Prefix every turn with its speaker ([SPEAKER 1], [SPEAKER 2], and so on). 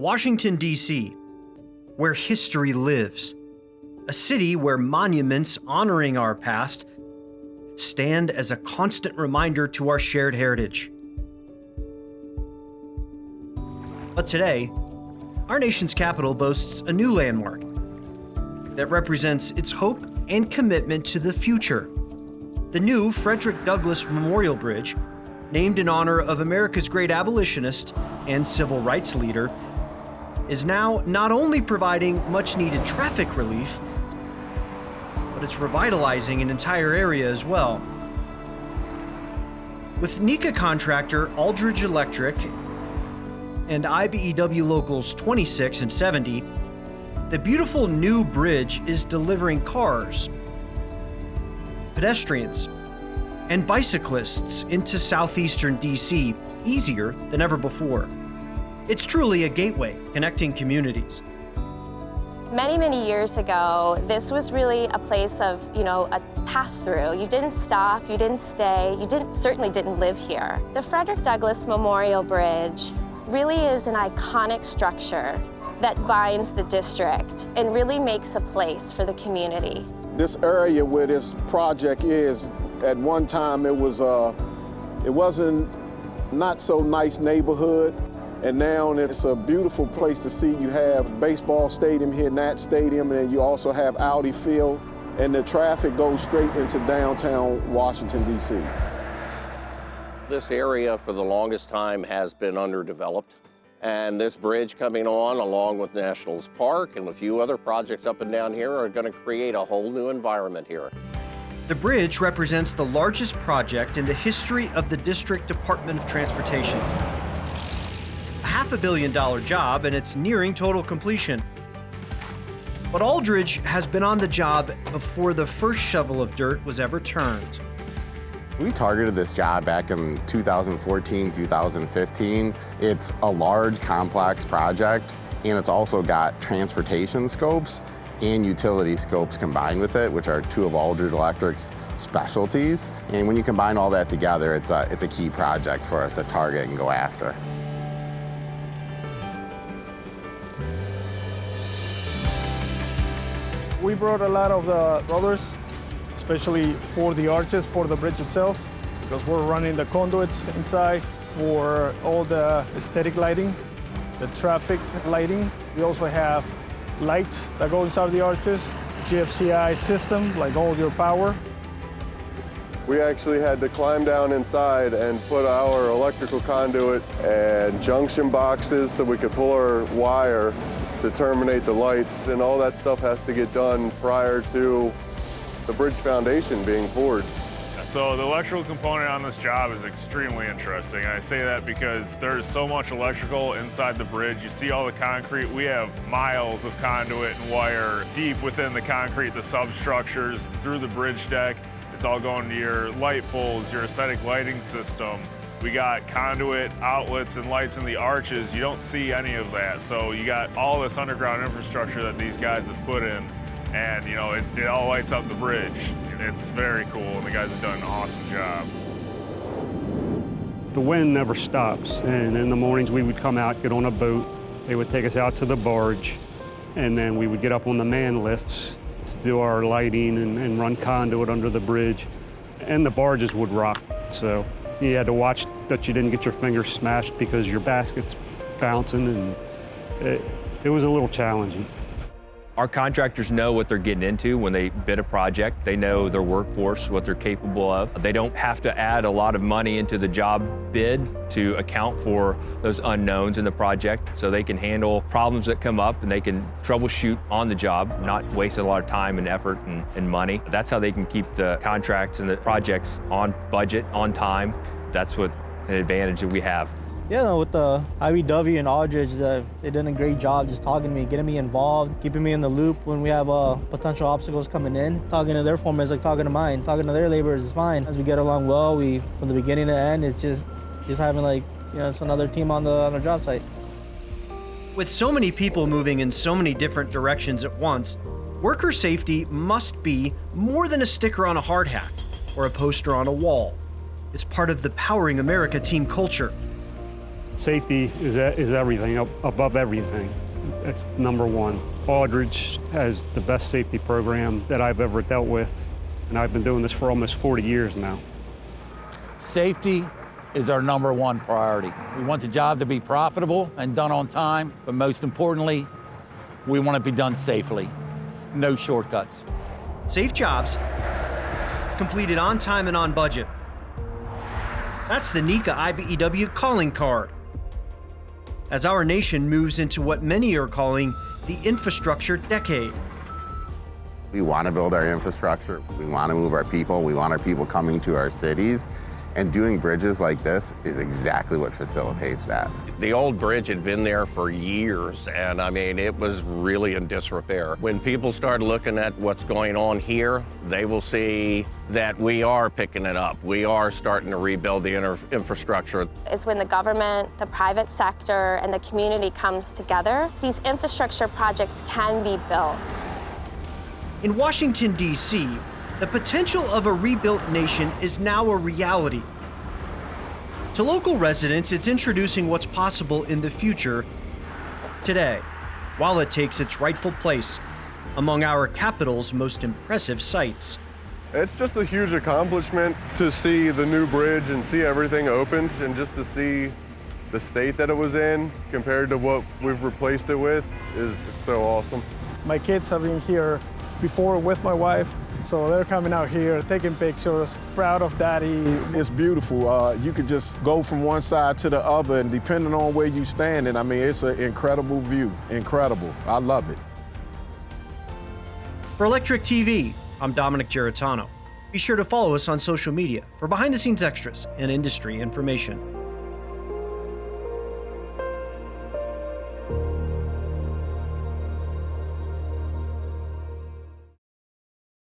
[SPEAKER 1] Washington, D.C., where history lives. A city where monuments honoring our past stand as a constant reminder to our shared heritage. But today, our nation's capital boasts a new landmark that represents its hope and commitment to the future. The new Frederick Douglass Memorial Bridge, named in honor of America's great abolitionist and civil rights leader, is now not only providing much needed traffic relief, but it's revitalizing an entire area as well. With NECA contractor Aldridge Electric and IBEW Locals 26 and 70, the beautiful new bridge is delivering cars, pedestrians, and bicyclists into southeastern DC easier than ever before. It's truly a gateway connecting communities.
[SPEAKER 2] Many, many years ago, this was really a place of, you know, a pass-through. You didn't stop, you didn't stay, you didn't certainly didn't live here. The Frederick Douglass Memorial Bridge really is an iconic structure that binds the district and really makes a place for the community.
[SPEAKER 3] This area where this project is, at one time it was uh, it wasn't not so nice neighborhood. And now it's a beautiful place to see. You have baseball stadium here, Nat Stadium, and you also have Audi Field. And the traffic goes straight into downtown Washington, D.C.
[SPEAKER 4] This area for the longest time has been underdeveloped. And this bridge coming on along with Nationals Park and a few other projects up and down here are going to create a whole new environment here.
[SPEAKER 1] The bridge represents the largest project in the history of the District Department of Transportation half a billion dollar job and it's nearing total completion. But Aldridge has been on the job before the first shovel of dirt was ever turned.
[SPEAKER 5] We targeted this job back in 2014, 2015. It's a large, complex project, and it's also got transportation scopes and utility scopes combined with it, which are two of Aldridge Electric's specialties. And when you combine all that together, it's a, it's a key project for us to target and go after.
[SPEAKER 6] We brought a lot of the rollers, especially for the arches, for the bridge itself, because we're running the conduits inside for all the aesthetic lighting, the traffic lighting. We also have lights that go inside the arches, GFCI system, like all your power.
[SPEAKER 7] We actually had to climb down inside and put our electrical conduit and junction boxes so we could pull our wire to terminate the lights, and all that stuff has to get done prior to the bridge foundation being poured.
[SPEAKER 8] So the electrical component on this job is extremely interesting. And I say that because there's so much electrical inside the bridge. You see all the concrete. We have miles of conduit and wire deep within the concrete, the substructures, through the bridge deck. It's all going to your light poles, your aesthetic lighting system. We got conduit, outlets, and lights in the arches. You don't see any of that. So you got all this underground infrastructure that these guys have put in, and you know, it, it all lights up the bridge. It's very cool, and the guys have done an awesome job.
[SPEAKER 9] The wind never stops, and in the mornings we would come out, get on a boat. They would take us out to the barge, and then we would get up on the man lifts to do our lighting and, and run conduit under the bridge. And the barges would rock, so you had to watch that you didn't get your fingers smashed because your basket's bouncing and it, it was a little challenging.
[SPEAKER 10] Our contractors know what they're getting into when they bid a project. They know their workforce, what they're capable of. They don't have to add a lot of money into the job bid to account for those unknowns in the project. So they can handle problems that come up and they can troubleshoot on the job, not waste a lot of time and effort and, and money. That's how they can keep the contracts and the projects on budget, on time. That's what an advantage that we have.
[SPEAKER 11] Yeah, with the IBEW and Aldridge, uh, they did a great job just talking to me, getting me involved, keeping me in the loop when we have uh, potential obstacles coming in. Talking to their foremen is like talking to mine. Talking to their laborers is fine. As we get along well, we from the beginning to end, it's just just having like you know it's another team on the on the job site.
[SPEAKER 1] With so many people moving in so many different directions at once, worker safety must be more than a sticker on a hard hat or a poster on a wall. It's part of the Powering America team culture
[SPEAKER 9] Safety is, is everything, above everything. That's number one. Aldridge has the best safety program that I've ever dealt with, and I've been doing this for almost 40 years now.
[SPEAKER 12] Safety is our number one priority. We want the job to be profitable and done on time, but most importantly, we want it to be done safely. No shortcuts.
[SPEAKER 1] Safe jobs, completed on time and on budget. That's the NECA IBEW calling card. As our nation moves into what many are calling the infrastructure decade.
[SPEAKER 5] We want to build our infrastructure. We want to move our people. We want our people coming to our cities. And doing bridges like this is exactly what facilitates that.
[SPEAKER 4] The old bridge had been there for years, and I mean, it was really in disrepair. When people start looking at what's going on here, they will see that we are picking it up. We are starting to rebuild the inter- infrastructure.
[SPEAKER 2] Is when the government, the private sector, and the community comes together, these infrastructure projects can be built.
[SPEAKER 1] In Washington, D.C., the potential of a rebuilt nation is now a reality. To local residents, it's introducing what's possible in the future today, while it takes its rightful place among our capital's most impressive sites.
[SPEAKER 7] It's just a huge accomplishment to see the new bridge and see everything opened and just to see the state that it was in compared to what we've replaced it with is so awesome.
[SPEAKER 6] My kids have been here before with my wife, so they're coming out here, taking pictures, proud of daddy.
[SPEAKER 3] It's, it's beautiful. Uh, you could just go from one side to the other, and depending on where you stand, and I mean, it's an incredible view. Incredible. I love it.
[SPEAKER 1] For Electric TV, I'm Dominic Giratano. Be sure to follow us on social media for behind the scenes extras and industry information.